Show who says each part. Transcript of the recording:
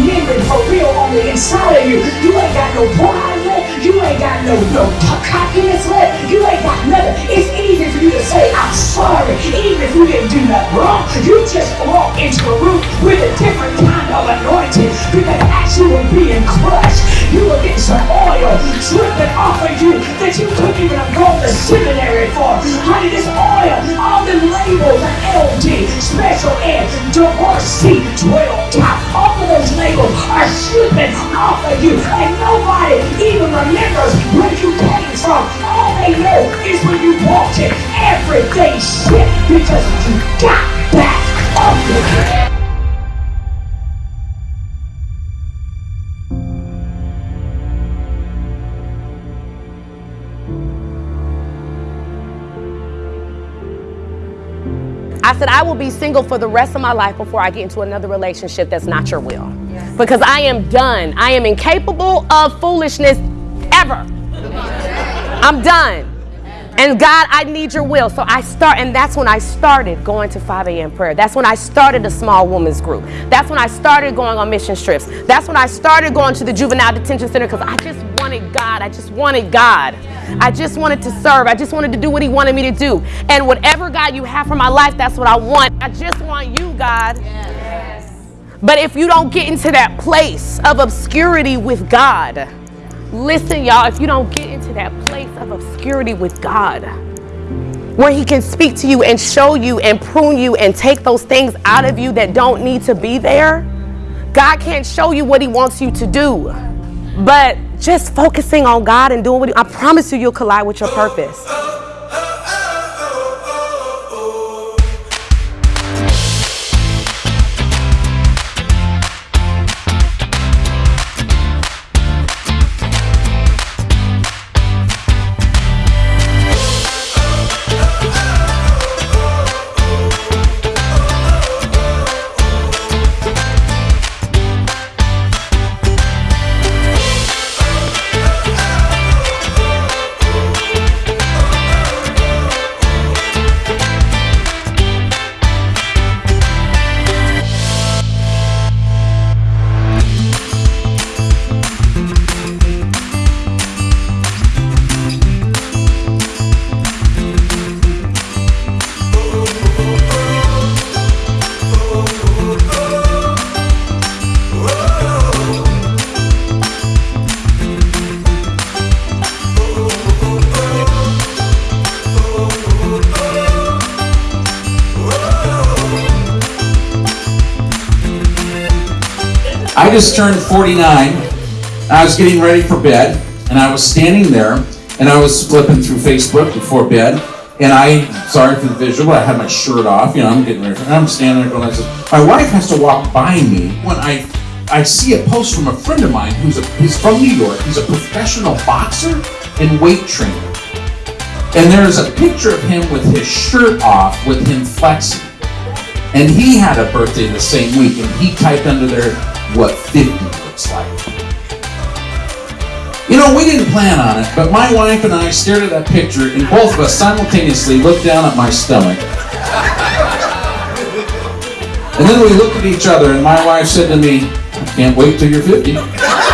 Speaker 1: mended for real on the inside of you. You ain't got no pride left. You ain't got no, no cockiness left. You ain't got nothing. It's easy for you to say, I'm sorry, even if you didn't do nothing wrong. You just walk into a room with a different kind of anointing because as you were being crushed, you were getting some oil dripping off of you that you couldn't even gone to seminary for. Honey, this you. And nobody even remembers where you came from. All they know is when you walked it. Everything shit because you got
Speaker 2: I said, I will be single for the rest of my life before I get into another relationship that's not your will. Because I am done. I am incapable of foolishness ever. I'm done. And God, I need your will. So I start, and that's when I started going to 5 a.m. prayer. That's when I started a small women's group. That's when I started going on mission trips. That's when I started going to the juvenile detention center because I just wanted God. I just wanted God. I just wanted to serve. I just wanted to do what He wanted me to do. And whatever, God, you have for my life, that's what I want. I just want you, God. Yes. But if you don't get into that place of obscurity with God, listen, y'all, if you don't get into that place of obscurity with God, where He can speak to you and show you and prune you and take those things out of you that don't need to be there, God can't show you what He wants you to do. But just focusing on God and doing what He, I promise you, you'll collide with your purpose.
Speaker 3: I just turned 49. I was getting ready for bed, and I was standing there, and I was flipping through Facebook before bed, and I, sorry for the visual, I had my shirt off, you know, I'm getting ready for, I'm standing there going. My wife has to walk by me when I, I see a post from a friend of mine who's a, he's from New York. He's a professional boxer and weight trainer. And there's a picture of him with his shirt off, with him flexing. And he had a birthday the same week, and he typed under there what 50 looks like. You know, we didn't plan on it, but my wife and I stared at that picture, and both of us simultaneously looked down at my stomach. And then we looked at each other, and my wife said to me, I can't wait till you're 50.